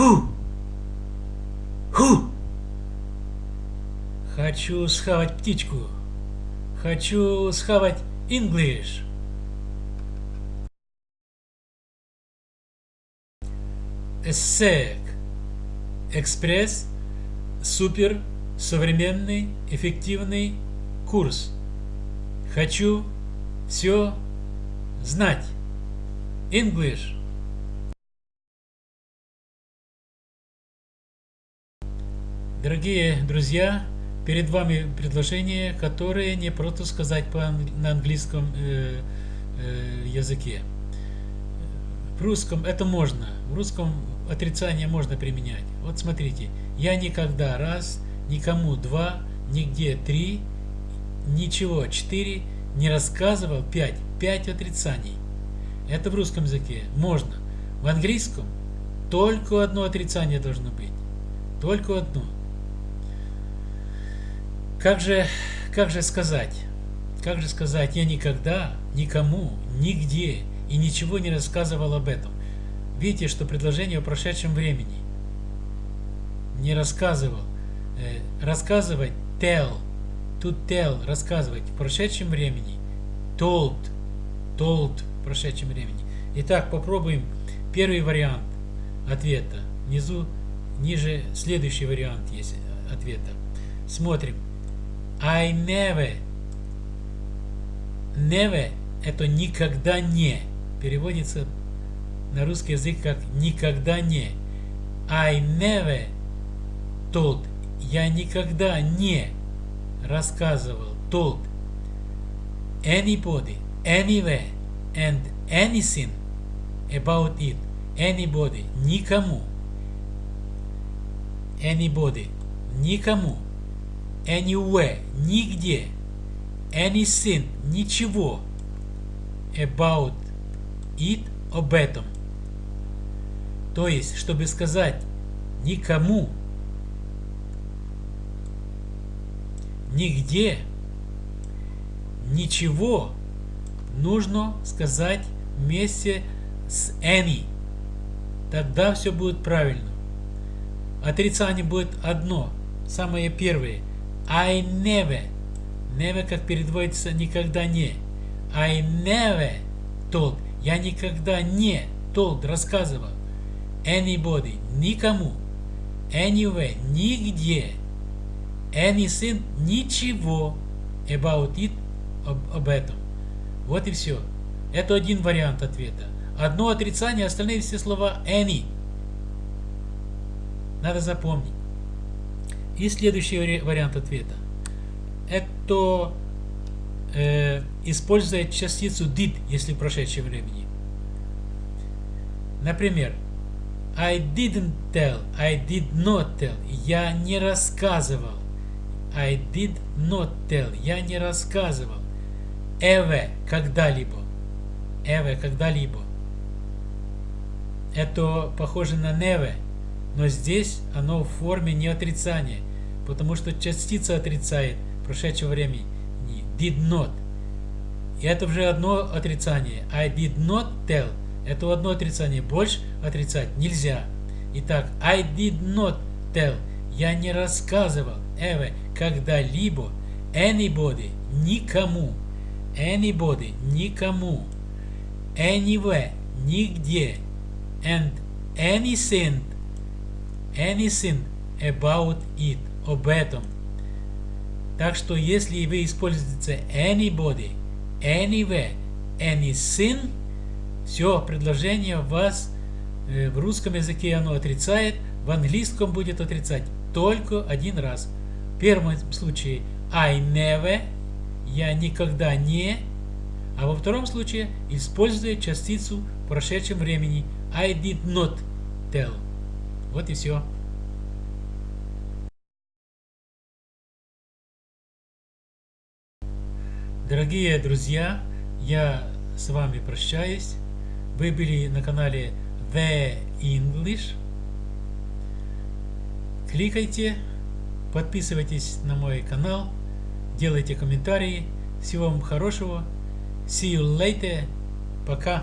Ху! Ху! Хочу схавать птичку. Хочу схавать English. ESSEC. Экспресс. Супер. Современный. Эффективный курс. Хочу все знать. English. Дорогие друзья, перед вами предложение, которое не просто сказать по на английском э, э, языке. В русском это можно, в русском отрицание можно применять. Вот смотрите, я никогда раз, никому два, нигде три, ничего четыре, не рассказывал пять, пять отрицаний. Это в русском языке можно. В английском только одно отрицание должно быть. Только одно. Как же, как же сказать? Как же сказать, я никогда, никому, нигде и ничего не рассказывал об этом. Видите, что предложение о прошедшем времени. Не рассказывал. Э, рассказывать, tell, to tell, рассказывать в прошедшем времени. Told, told в прошедшем времени. Итак, попробуем первый вариант ответа. Внизу, ниже следующий вариант есть ответа. Смотрим. I never. Never это никогда не. Переводится на русский язык как никогда не. I never told. Я никогда не рассказывал. Told. Anybody, anywhere and anything about it. Anybody. Никому. Anybody. Никому anywhere, нигде, anything, ничего, about it, об этом. То есть, чтобы сказать никому, нигде, ничего, нужно сказать вместе с any. Тогда все будет правильно. Отрицание будет одно, самое первое – I never. Never как переводится никогда не. I never told. Я никогда не told, рассказывал. Anybody. Никому. Anywhere. Нигде. Anything. Ничего. About it. Об, об этом. Вот и все. Это один вариант ответа. Одно отрицание, остальные все слова any. Надо запомнить. И следующий вариант ответа. Это э, использует частицу did, если в прошедшем времени. Например, I didn't tell, I did not tell. Я не рассказывал. I did not tell. Я не рассказывал. Ever, когда-либо. Ever, когда-либо. Это похоже на never, но здесь оно в форме не отрицания потому что частица отрицает прошедшего времени. Did not. И это уже одно отрицание. I did not tell. Это одно отрицание. Больше отрицать нельзя. Итак, I did not tell. Я не рассказывал ever когда-либо anybody никому. Anybody никому. Anywhere нигде. And anything anything about it об этом. Так что если вы используете anybody, anywhere, anything, все, предложение вас э, в русском языке оно отрицает, в английском будет отрицать только один раз. В первом случае I never, я никогда не, а во втором случае используя частицу в прошедшем времени I did not tell. Вот и все. Дорогие друзья, я с вами прощаюсь. Вы были на канале The English. Кликайте, подписывайтесь на мой канал, делайте комментарии. Всего вам хорошего. See you later. Пока.